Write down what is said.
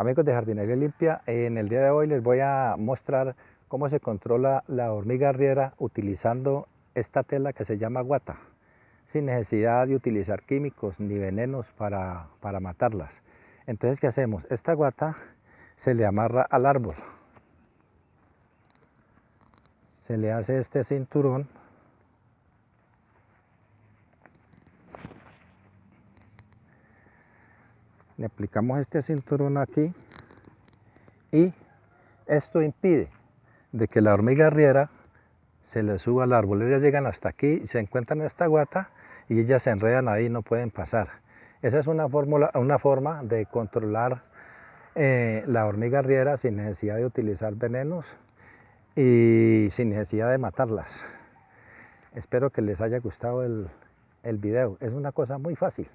Amigos de Jardinería Limpia, en el día de hoy les voy a mostrar cómo se controla la hormiga arriera utilizando esta tela que se llama guata, sin necesidad de utilizar químicos ni venenos para, para matarlas. Entonces, ¿qué hacemos? Esta guata se le amarra al árbol, se le hace este cinturón le aplicamos este cinturón aquí y esto impide de que la hormiga arriera se le suba al árbol. Ellas llegan hasta aquí, se encuentran en esta guata y ellas se enredan ahí y no pueden pasar. Esa es una, una forma de controlar eh, la hormiga arriera sin necesidad de utilizar venenos y sin necesidad de matarlas. Espero que les haya gustado el, el video. Es una cosa muy fácil.